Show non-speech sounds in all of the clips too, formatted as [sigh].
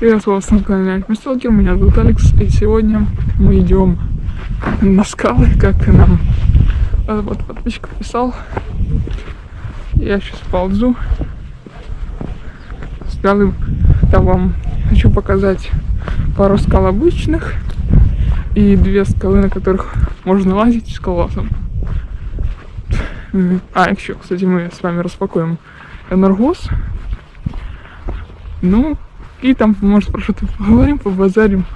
Привет, вас на канале Мисталкер, меня зовут Алекс, и сегодня мы идем на скалы, как нам э, вот подписчик писал. Я сейчас ползу. Скалы, там вам хочу показать пару скал обычных и две скалы, на которых можно лазить с колоссом. А, еще, кстати, мы с вами распакуем энергос. Ну, и там, может, про что-то поговорим, побазарим.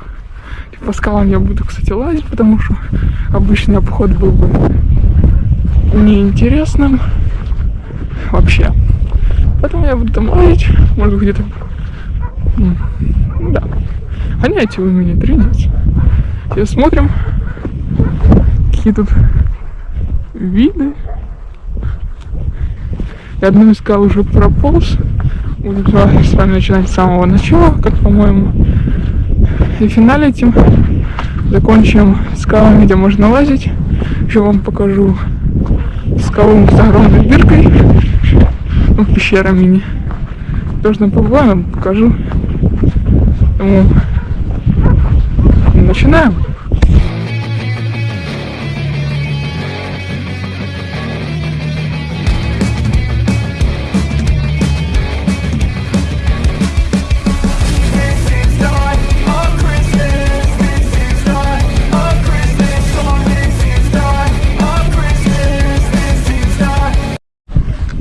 И по скалам я буду, кстати, лазить, потому что обычный обход был бы неинтересным вообще. Поэтому я буду там лазить, может где-то... Да. Гоняйте вы меня, тренить. Сейчас смотрим, какие тут виды. Я одну из скал уже прополз будем с вами начинать с самого начала, как по-моему. И финале этим закончим скалами, где можно лазить. Еще вам покажу скалу с огромной дыркой. Ну, пещера мини. Тоже на побываем, покажу. Поэтому начинаем.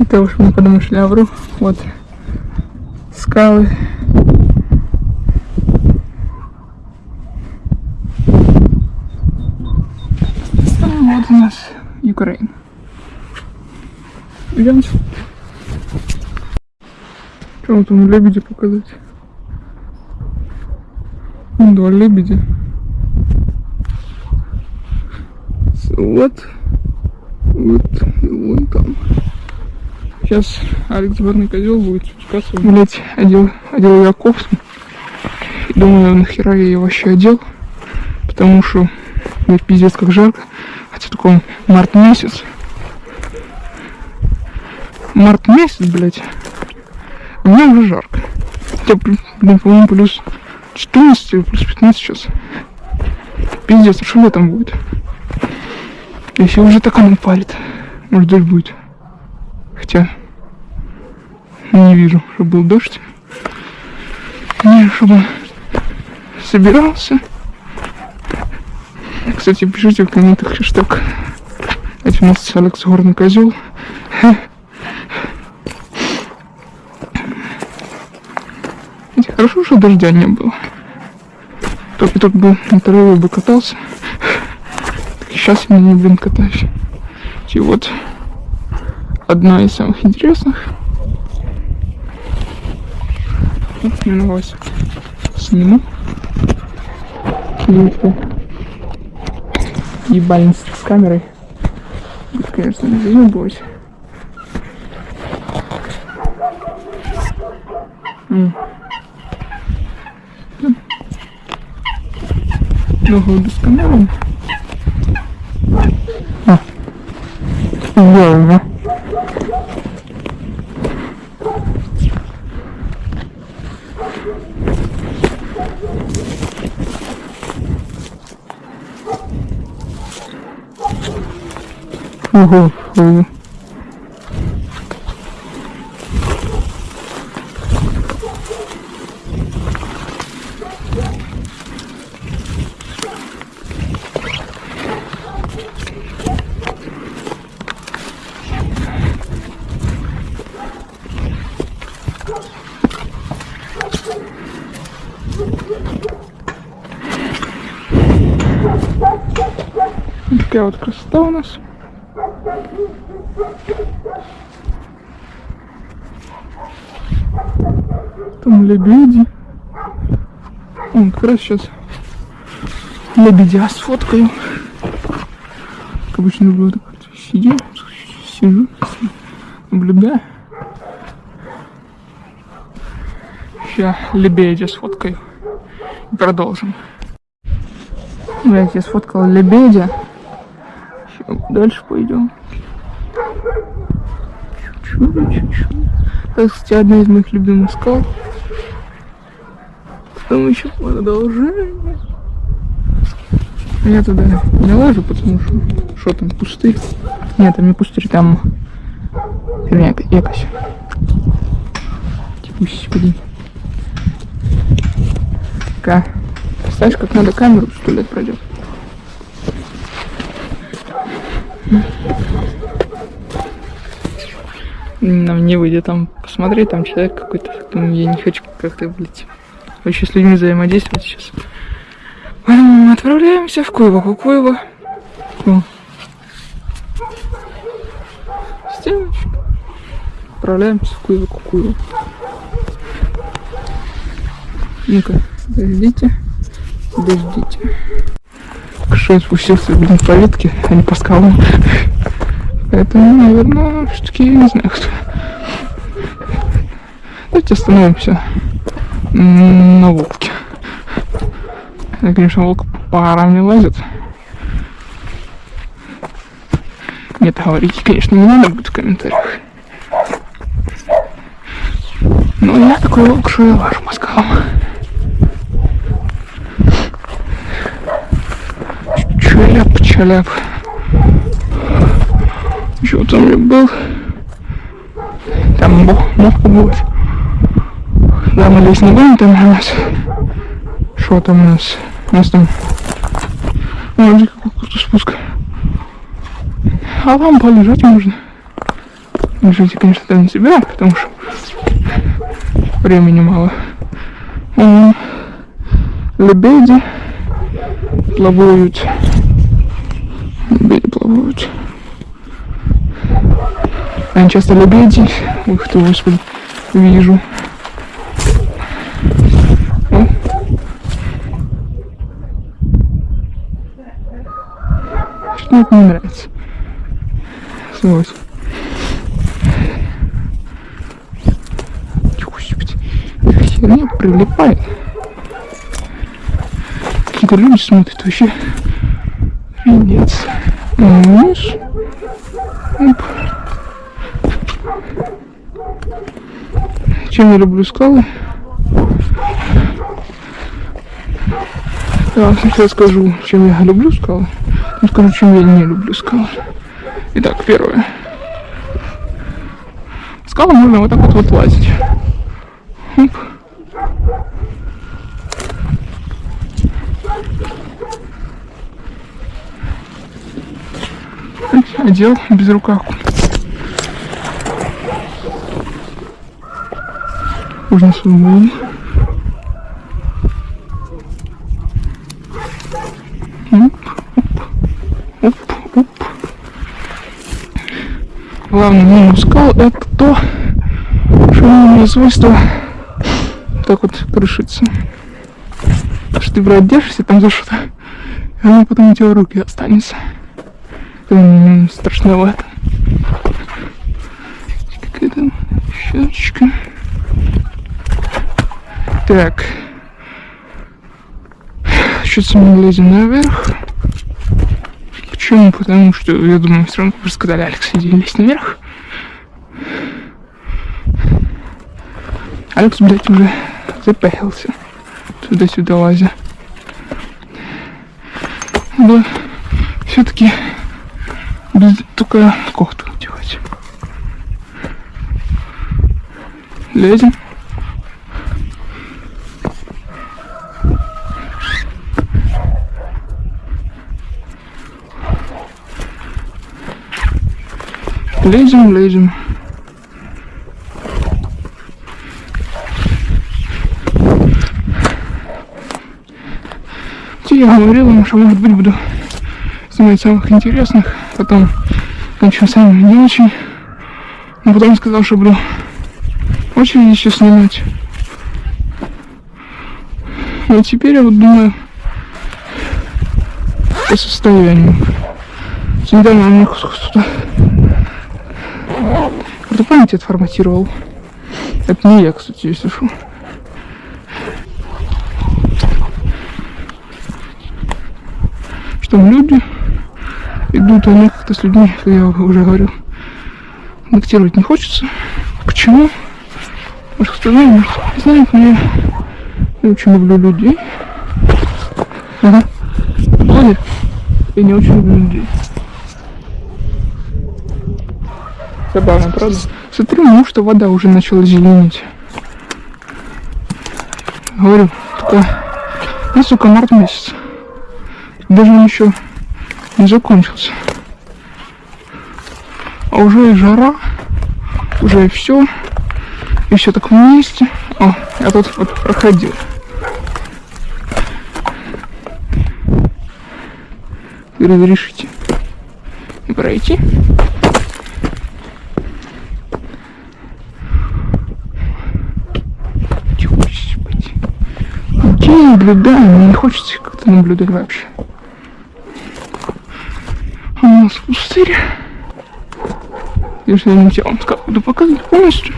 Это уж мы подумали, что я вру. Вот скалы. Вот у нас Украина. Идемте. Что вам там лебеди показать? Вон два лебедя. Вот. Вот. И вон там. Сейчас Алекс Горный козел будет спускаться. Блять, одел, одел я кофту. Думаю, нахера я ее вообще одел. Потому что мне пиздец как жарко. Хотя такой март месяц. Март месяц, блять. Мне уже жарко. Хотя, блин, по-моему, плюс 14 или плюс 15 сейчас. Пиздец, а что летом будет? Если уже так оно палит. Может дождь будет. Хотя не вижу, чтобы был дождь. Не, чтобы собирался. Кстати, пишите в комментах хэштег. Это у нас Алекс Горный Козел. Хорошо, что дождя не было. Только тут бы на траве бы катался. Так сейчас я не, блин, катаюсь. И вот одна из самых интересных. Вот немного сниму. Клипы. Ебальница с камерой. Это, конечно, не заебось. Много буду с камерой. А. Идеально. poor hopeful. Лебеди. Он как раз сейчас лебедя сфоткаю. Как обычно люблю так сидеть, сижу, наблюдаю. Сейчас лебедя сфоткаю. И продолжим. Я я сфоткал лебедя. Дальше пойдем. Чуть-чуть, чуть-чуть. Это, кстати, одна из моих любимых скал. Там еще продолжение. Я туда не лажу, потому что что там, пустырь? Нет, там не пустырь, там херня якось. Господи. Ка. Знаешь, как надо камеру сто лет пройдет. Нам не выйдет там посмотреть, там человек какой-то. Я не хочу как-то, блядь, вообще с людьми взаимодействовать сейчас. Поэтому мы отправляемся в Куево, Куево. О. Стеночка. Отправляемся в Куево, Куево. Ну-ка. Подождите. Что я спустился, блин, по ветке, а не по скалам. Поэтому, наверное, все-таки не знаю, кто. Давайте остановимся на волке. Я, конечно, волк по не лазит. Нет, говорить, конечно, не надо будет в комментариях. Но я такой волк, что я лажу по скалам. Челяп, челяп. Еще там я был. Там мог, мог побывать. Да, здесь не будем, там у нас. Что там у нас? У нас там... Смотри, какой крутой спуск. А там полежать можно. Лежите, конечно, там не собираю, потому что времени мало. Вон, лебеди плавают. Лебеди плавают. Я часто лебеди, ух ты, господи, вижу. Это не нравится. Господи, херня прилипает. Какие-то люди смотрят вообще. Пиздец. Видишь? Оп. Чем я люблю скалы? Я сначала скажу, чем я люблю скалы. Ну, чем я не люблю скалы. Итак, первое. Скалы можно вот так вот, вот лазить. Оп. Одел без рукавку. Свободно. Главный минус скал это то, что у него свойство так вот крышится. Что ты, брат, держишься там за что-то, и оно потом у тебя руки останется. Это страшновато. Какая-то щечка. Так. Сейчас мы лезем наверх. Почему? Потому что, я думаю, все равно просто сказали, Алекс, иди лезь наверх. Алекс, блядь, уже запахился туда-сюда лазя. Да, все-таки без только кофту делать. Лезем. Лезем, лезем. Я говорил что может быть буду снимать самых интересных, потом кончу сами не очень. Но потом сказал, что буду очень еще снимать. Но теперь я вот думаю по состоянию. Недавно у меня кто-то кто память отформатировал. Это не я, кстати, если что. Что люди идут, мне как-то с людьми, как я уже говорил, контактировать не хочется. Почему? Может, кто знает, может, не знает, но я Я очень люблю людей. Ага. Ой, я не очень люблю людей. Забавно, правда? Смотри, ну что вода уже начала зеленеть. Говорю, только... Ну, сука, март месяц. Даже он еще не закончился. А уже и жара, уже и все. И все так вместе. О, я тут вот проходил. Разрешите пройти? Господи. Наблюдаю? Мне не хочется как-то наблюдать вообще. А у нас пустырь. Я не хотел вам буду показывать полностью.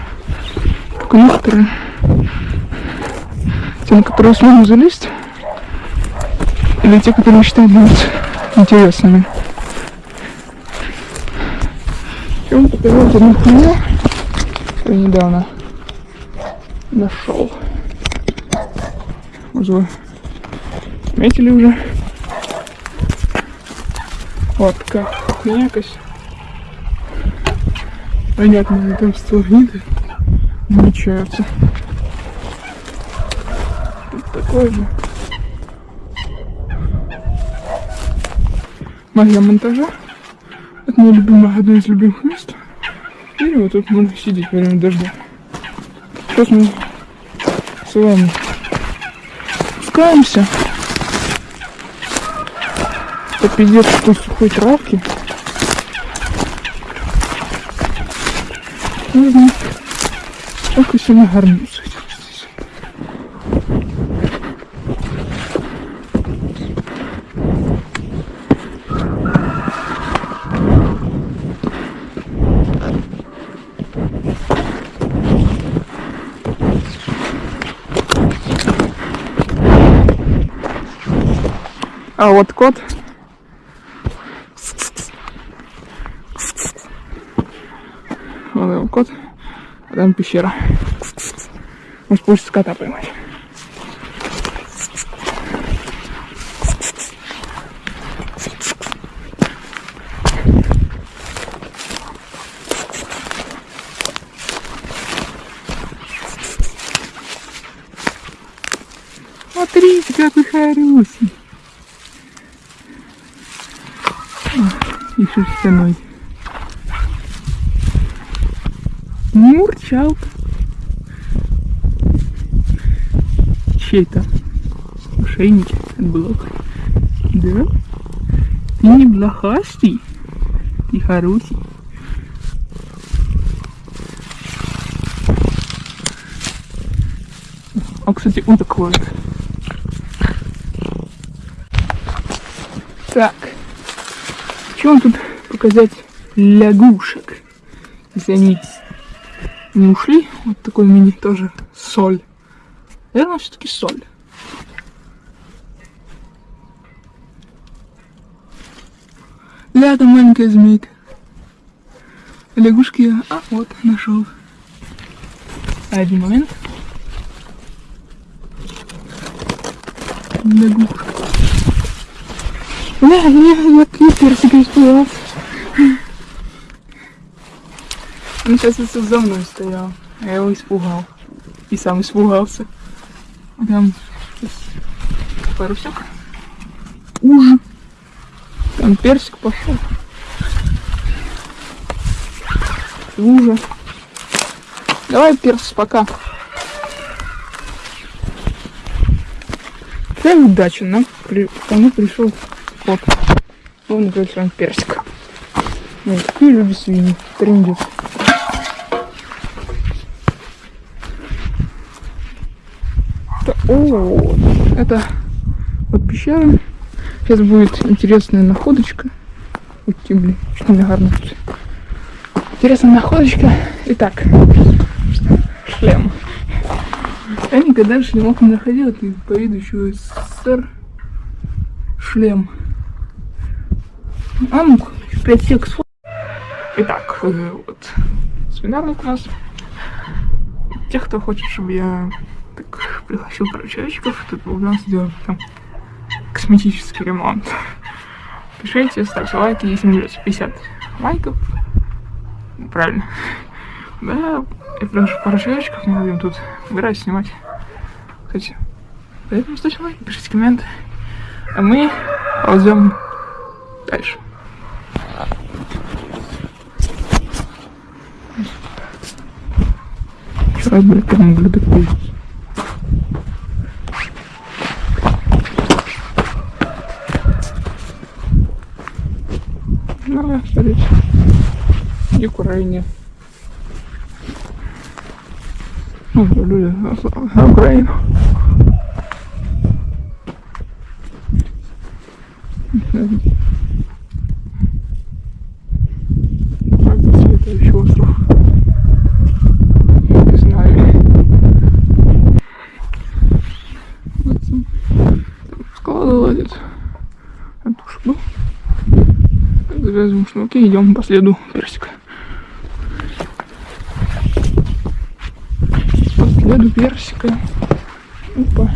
Только некоторые. Те, на которые смогу залезть. Или те, которые считают будут интересными. Я вам показал одну хуйню, недавно нашел. Вы заметили уже? Вот такая хуйня. Понятно, там сталагниты намечаются. Тут такой же. Магия монтажа. Это мое любимое, одно из любимых мест. И вот тут можно сидеть во время дождя. Сейчас мы с вами спускаемся по пиздец такой сухой травки. Нужно только сильно горнуться. А вот кот. Вот его кот. А там пещера. Может получится кота поймать. Смотрите, какой хороший. И шерстяной. Мурчалка. Чей-то ошейники от блока. Да? Ты не блохастый, ты хороший. А, кстати, он такой. Так. Что вам тут показать лягушек? Если они не ушли, вот такой мини тоже соль. Наверное, все-таки соль. Ля, там маленькая змейка. Лягушки я, а вот, нашел. Один момент. Лягушка. Бля, я, я персик испугался. Он сейчас это за мной стоял. а Я его испугал. И сам испугался. Там парусек. Уж. Там персик пошел. Уже. Давай, перс, пока. Какая удача, нам при... ко мне пришел кот. Он, вами персик. Ну, такие люди свиньи. Трендец. Это, о, это вот пещера. Сейчас будет интересная находочка. Ой, блин, что мне гарно. Интересная находочка. Итак, шлем. Я никогда шлемов не находил. Это по виду еще СССР шлем. А ну, 5 секс. Итак, э, вот свинарник у нас. Тех, кто хочет, чтобы я так пригласил пару человечков, тут у нас сделать там косметический ремонт. Пишите, ставьте лайки, если наберется 50 лайков. Правильно. Да, я приглашу пару человечков, мы будем тут играть, снимать. Кстати, поэтому ставьте лайки, пишите комменты. А мы ползем дальше. Вчера, блядь, там ублюдок пиздец. Ну, смотрите. И Украине. Ну, люди на Украину. Как бы следующий остров. Не знаю. Вот там Скалада ладит. Я тоже был. Завязываем шнурки, идем по следу персика. По следу персика. Опа.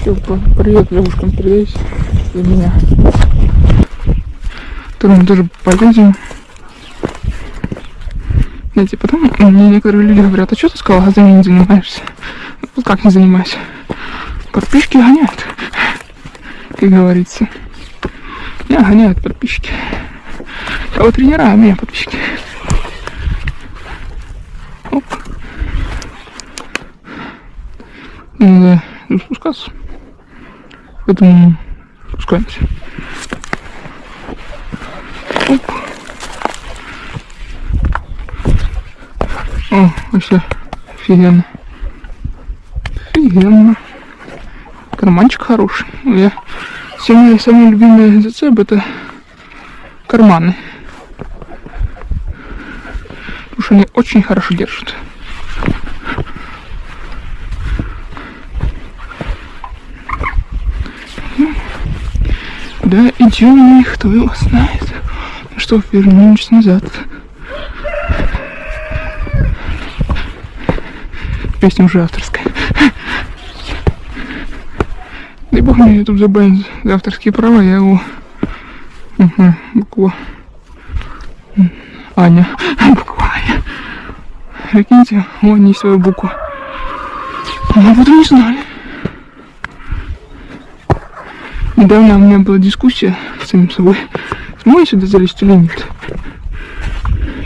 Все, привет девушкам передайте для меня. Которым тоже полезем. Знаете, потом мне некоторые люди говорят, а что ты сказал, газами не занимаешься? Ну, как не занимаюсь? Подписчики гоняют, как говорится. Меня гоняют подписчики. А вот тренера, а меня подписчики. Оп. Надо спускаться. Поэтому спускаемся. О, вообще офигенно. Офигенно. Карманчик хороший. Я... Все мои самые любимые зацеп это карманы. Потому что они очень хорошо держат. Да, идем, кто его знает. Ну что, вернемся назад. Песня уже авторская. Дай бог мне YouTube забанит за авторские права, я его... Угу, буква... Аня. Буква Аня. Прикиньте, у Ани есть своя буква. Мы этом не знали. Недавно у меня была дискуссия с самим собой. Смогу я сюда залезть или нет?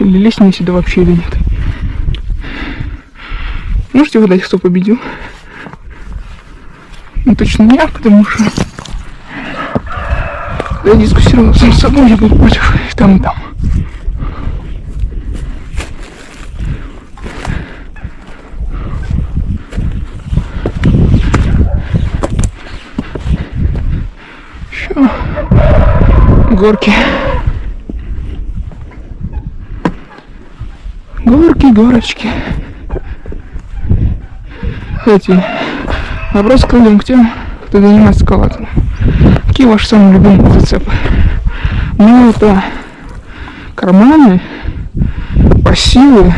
Или лезть мне сюда вообще или нет? Можете угадать, кто победил? Ну, точно я, потому что я дискуссировал сам с собой, я был против и там, и там. Еще горки. Горки, горочки. Кстати, вопрос к людям, к тем, кто занимается скалатом. Какие ваши самые любимые зацепы? Ну, это карманы, пассивы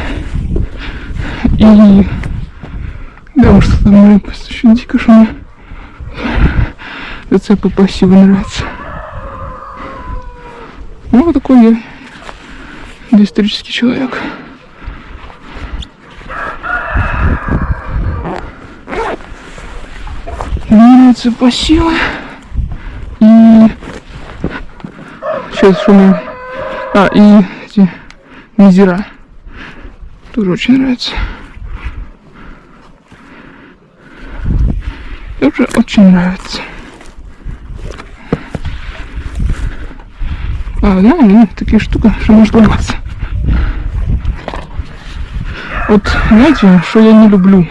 и... Да, может, что там очень дико, что мне зацепы пассивы нравятся. Ну, вот такой я доисторический человек. Нравятся пассивы. И сейчас шумим. А, и эти низера. Тоже очень нравится. Тоже очень нравится. А, да, ну, такие штуки, что можно ломаться. Вот, знаете, что я не люблю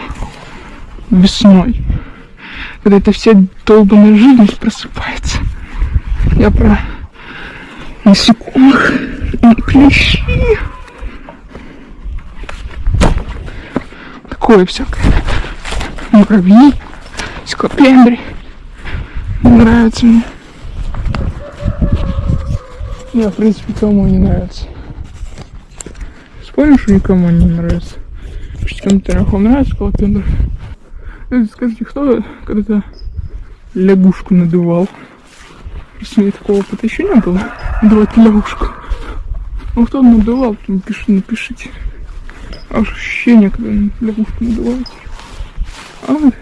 весной? Когда эта вся долбанная жизнь просыпается. Я про насекомых и клещи. такое всякое. Муравьи, скалопендри. Нравится мне. Не, в принципе, кому не нравится. Спорим, что никому не нравится? Пусть кому-то нравится скалопендр. Скажите, кто когда-то лягушку надувал? Просто мне такого опыта еще не было. Надувать лягушку. Ну, кто надувал, то напиши, напишите. А уж ощущение, когда лягушку надуваете. А вот.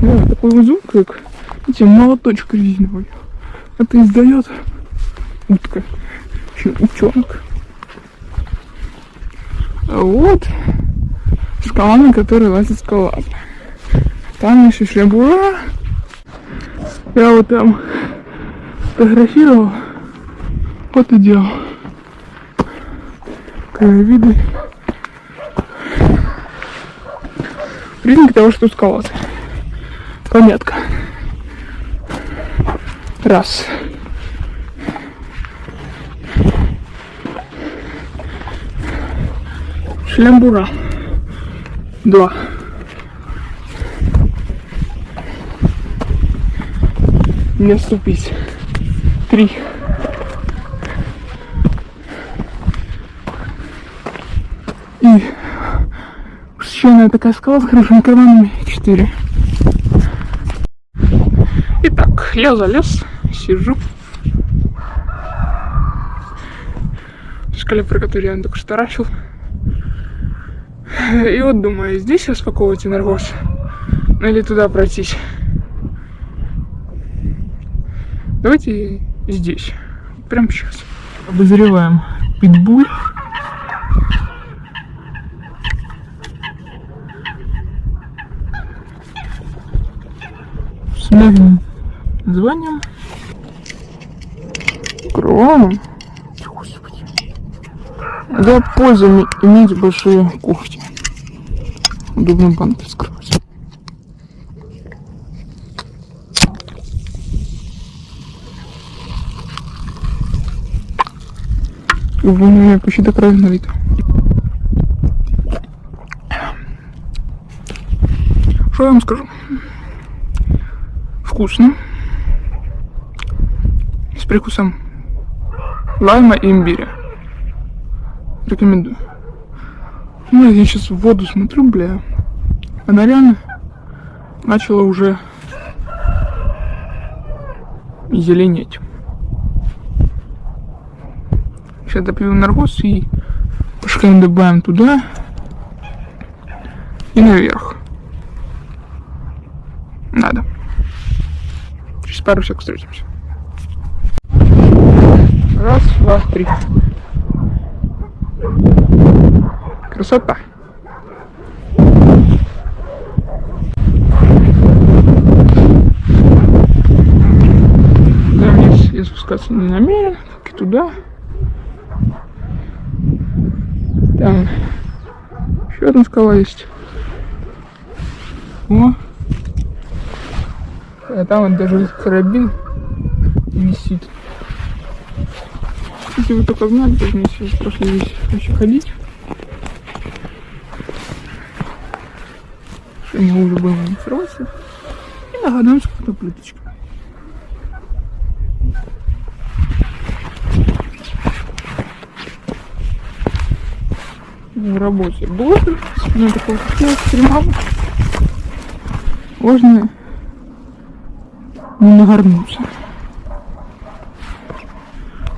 Да, такой вот звук, как, эти молоточек резиновый. Это издает утка. Утенок. А вот скала, на которой лазит скала. Там еще шлябура. Я вот там фотографировал. Вот и делал. Краевиды. Признак того, что скала. Пометка. Раз. Шлямбура. Два. Не ступить. Три. И высоченная такая скала с хорошими карманами. Четыре. Итак, я залез, сижу. В скале, про которую я только что таращил. [laughs] И вот думаю, здесь распаковывать энергос? Ну или туда пройтись? Давайте здесь. Прямо сейчас. Обозреваем питбуль. С новым названием. Да, польза иметь большие когти. Удобно банк раскрывать. У меня почти до края налито. Что я вам скажу? Вкусно. С прикусом лайма и имбиря. Рекомендую. Ну, я сейчас в воду смотрю, бля. Она реально начала уже зеленеть. Сейчас допью наркоз и пошкаем добавим туда и наверх. Надо. Через пару секунд встретимся. Раз, два, три. Красота. Да, вниз я спускаться не намерен, как и туда. Там еще одна скала есть. О! А там вот даже карабин висит. Если вы только знали, то мне сейчас прошли здесь еще ходить. Что мне уже было не срочно. И нагадаем с какой-то плиточкой. в работе боже, ну такого хотела экстремала. Можно не нагорнуться.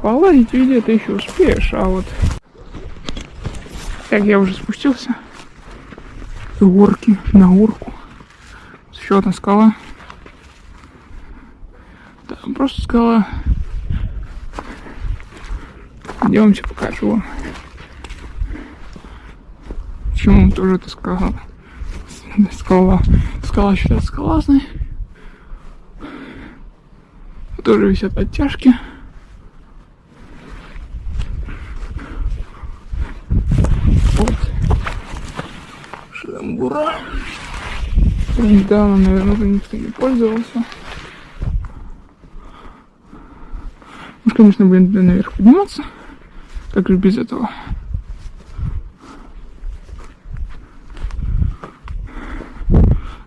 Поладить видео ты еще успеешь, а вот как я уже спустился горки на горку. Еще одна скала. Там просто скала. Идемте покажу вам. Почему тоже это скала? Скала. Скала считается скалазной. Тоже висят оттяжки. Ура! Недавно, наверное, уже никто не пользовался. Ну, конечно, блин, туда наверх подниматься. Как же без этого?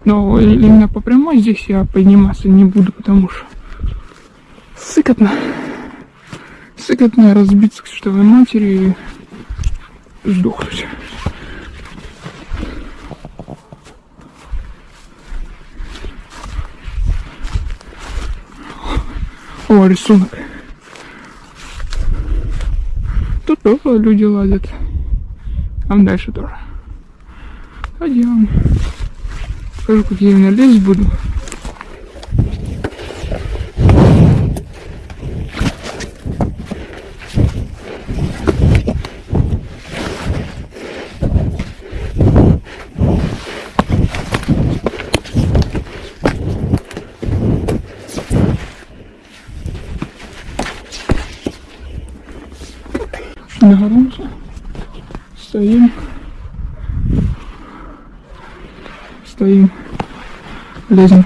Но именно по прямой здесь я подниматься не буду, потому что сыкотно. Сыкотно разбиться к чертовой матери и сдохнуть. О, рисунок. Тут тоже люди ладят. Там дальше тоже. Пойдем. Покажу, как я именно лезть буду. Нагорнулся. Стоим. Стоим. Лезем.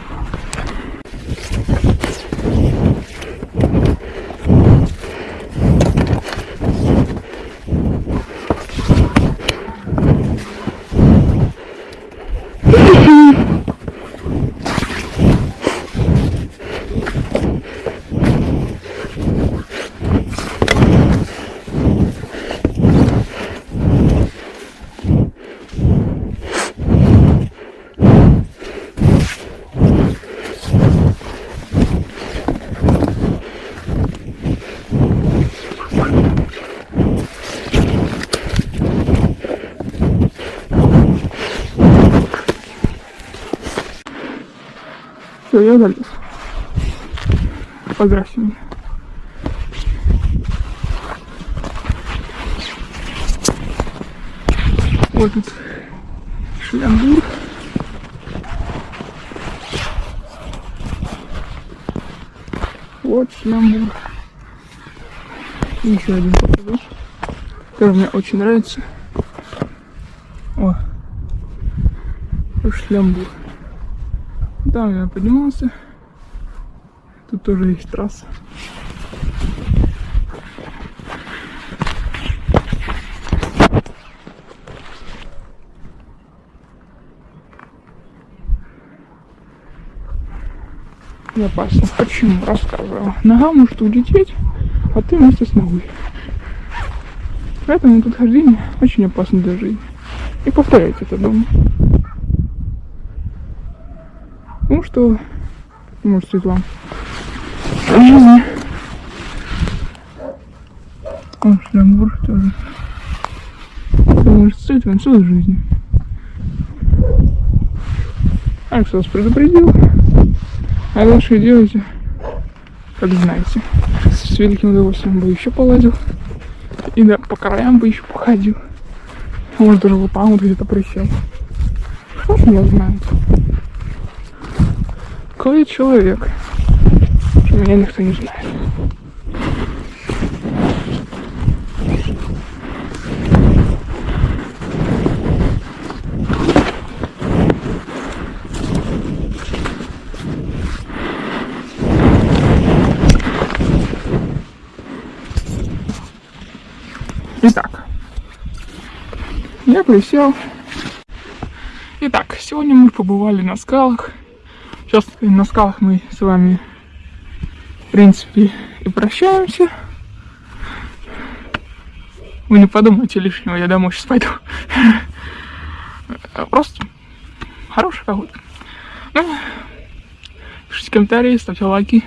Все, я залез. Меня. Вот тут шлямбур. Вот шлямбур. И еще один покажу, который мне очень нравится. О, шлямбур. Там я поднимался. Тоже есть трасса. И опасно. Почему? Рассказываю. Нога может улететь, а ты вместе с ногой. Поэтому тут хождение очень опасно для жизни. И повторяйте это дома. Ну что, может Светлана? В жизни. Он шлямбур тоже. Вам целой жизни. Алекс вас предупредил. А дальше делайте, как знаете. С великим удовольствием бы еще полазил. И да, по краям бы еще походил. Может даже там вот где-то присел. Что ж меня знает. Какой я человек? Меня никто не знает. Итак, я присел. Итак, сегодня мы побывали на скалах. Сейчас на скалах мы с вами, принципе, и прощаемся. Вы не подумайте лишнего, я домой сейчас пойду. [laughs] Просто хорошая погода. Ну, пишите комментарии, ставьте лайки.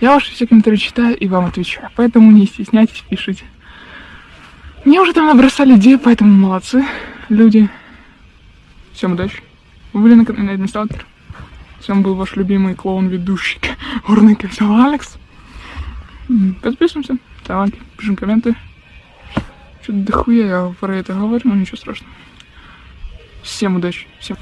Я ваши все комментарии читаю и вам отвечаю. Поэтому не стесняйтесь, пишите. Мне уже там набросали идеи, поэтому молодцы люди. Всем удачи. Вы были на канале Администратор. С был ваш любимый клоун-ведущий [laughs] Горный Капитал Алекс. Подписываемся, ставим лайки, пишем комменты. Что-то дохуя я про это говорю, но ничего страшного. Всем удачи, всем.